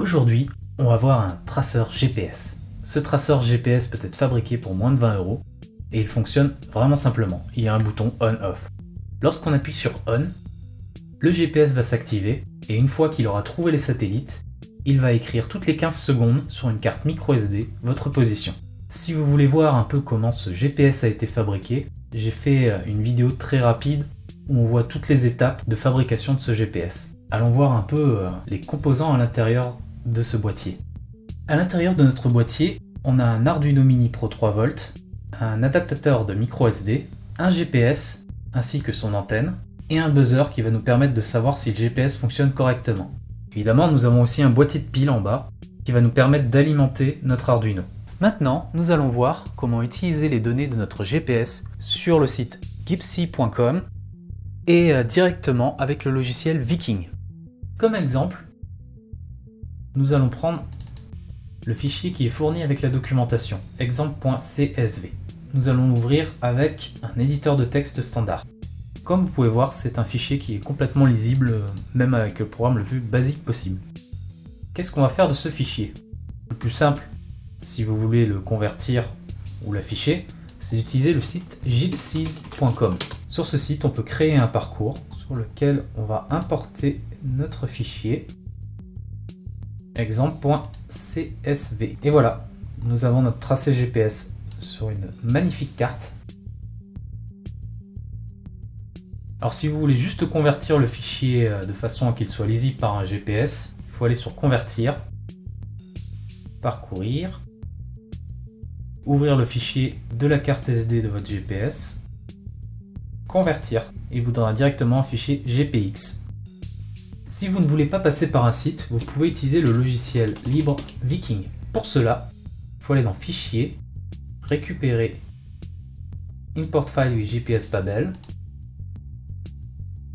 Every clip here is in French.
Aujourd'hui, on va voir un traceur GPS. Ce traceur GPS peut être fabriqué pour moins de 20 euros et il fonctionne vraiment simplement. Il y a un bouton on-off. Lorsqu'on appuie sur on, le GPS va s'activer et une fois qu'il aura trouvé les satellites, il va écrire toutes les 15 secondes sur une carte micro SD votre position. Si vous voulez voir un peu comment ce GPS a été fabriqué, j'ai fait euh, une vidéo très rapide où on voit toutes les étapes de fabrication de ce GPS. Allons voir un peu euh, les composants à l'intérieur de ce boîtier. À l'intérieur de notre boîtier, on a un Arduino Mini Pro 3V, un adaptateur de micro SD, un GPS ainsi que son antenne, et un buzzer qui va nous permettre de savoir si le GPS fonctionne correctement. Évidemment, nous avons aussi un boîtier de piles en bas qui va nous permettre d'alimenter notre Arduino. Maintenant, nous allons voir comment utiliser les données de notre GPS sur le site gipsy.com et euh, directement avec le logiciel Viking. Comme exemple, nous allons prendre le fichier qui est fourni avec la documentation, exemple.csv. Nous allons l'ouvrir avec un éditeur de texte standard. Comme vous pouvez voir, c'est un fichier qui est complètement lisible, même avec le programme le plus basique possible. Qu'est-ce qu'on va faire de ce fichier? Le plus simple, si vous voulez le convertir ou l'afficher, c'est d'utiliser le site gypsies.com. Sur ce site, on peut créer un parcours sur lequel on va importer notre fichier exemple.csv. Et voilà, nous avons notre tracé GPS sur une magnifique carte. Alors si vous voulez juste convertir le fichier euh, de façon à qu'il soit lisible par un GPS, il faut aller sur convertir, parcourir, ouvrir le fichier de la carte SD de votre GPS, convertir, il vous donnera directement un fichier GPX. Si vous ne voulez pas passer par un site, vous pouvez utiliser le logiciel libre Viking. Pour cela, il faut aller dans Fichier, récupérer Import File with GPS Babel.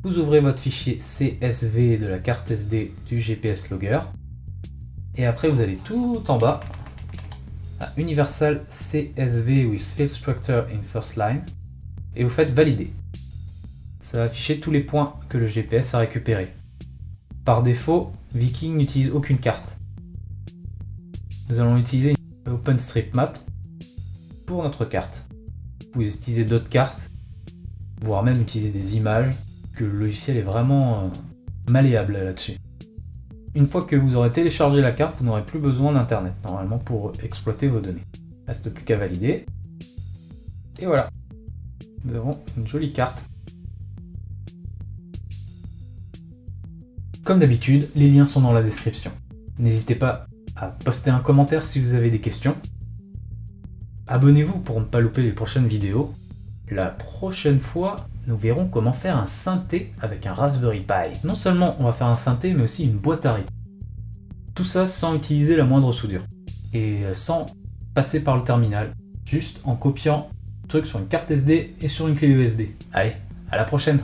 Vous ouvrez votre fichier CSV de la carte SD du GPS Logger. Et après, vous allez tout en bas à Universal CSV with Field Structure in First Line et vous faites Valider. Ça va afficher tous les points que le GPS a récupérés. Par défaut, Viking n'utilise aucune carte. Nous allons utiliser OpenStreetMap pour notre carte. Vous pouvez utiliser d'autres cartes, voire même utiliser des images, que le logiciel est vraiment euh, malléable là-dessus. Une fois que vous aurez téléchargé la carte, vous n'aurez plus besoin d'internet normalement pour exploiter vos données. Reste plus qu'à valider. Et voilà, nous avons une jolie carte Comme d'habitude, les liens sont dans la description. N'hésitez pas à poster un commentaire si vous avez des questions. Abonnez-vous pour ne pas louper les prochaines vidéos. La prochaine fois, nous verrons comment faire un synthé avec un Raspberry Pi. Non seulement on va faire un synthé, mais aussi une boîte à rythme. Tout ça sans utiliser la moindre soudure. Et sans passer par le terminal. Juste en copiant le truc sur une carte SD et sur une clé USB. Allez, à la prochaine